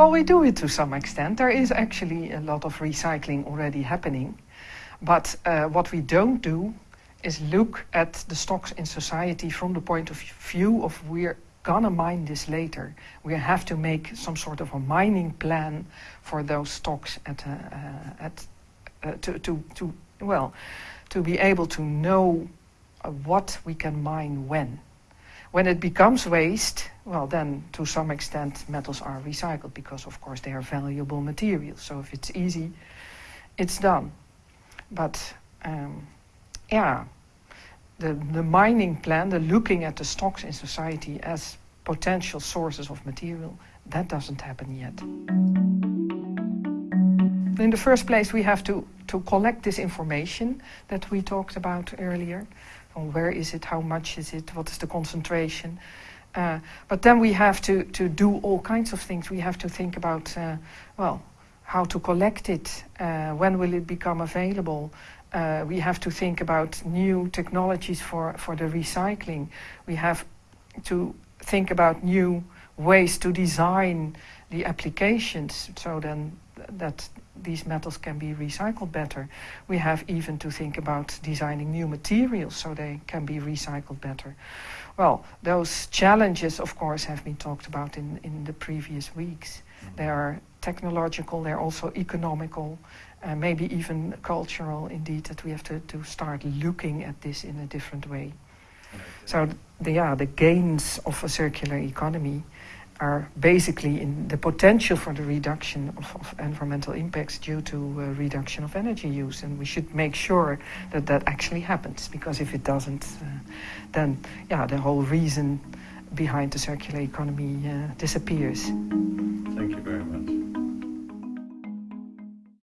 Well, we do it to some extent. There is actually a lot of recycling already happening. But uh, what we don't do is look at the stocks in society from the point of view of we're gonna mine this later. We have to make some sort of a mining plan for those stocks at, uh, uh, at uh, to, to, to, well, to be able to know uh, what we can mine when. When it becomes waste, well, then to some extent metals are recycled because, of course, they are valuable materials. So if it's easy, it's done. But um, yeah, the, the mining plan, the looking at the stocks in society as potential sources of material, that doesn't happen yet. In the first place, we have to, to collect this information that we talked about earlier where is it, how much is it, what is the concentration. Uh, but then we have to, to do all kinds of things. We have to think about, uh, well, how to collect it, uh, when will it become available. Uh, we have to think about new technologies for, for the recycling. We have to think about new ways to design the applications so then that these metals can be recycled better. We have even to think about designing new materials so they can be recycled better. Well, those challenges, of course, have been talked about in, in the previous weeks. Mm-hmm. They are technological, they're also economical, uh, maybe even cultural, indeed, that we have to, to start looking at this in a different way. So, the, yeah, the gains of a circular economy are basically in the potential for the reduction of, of environmental impacts due to uh, reduction of energy use. And we should make sure that that actually happens, because if it doesn't, uh, then yeah, the whole reason behind the circular economy uh, disappears.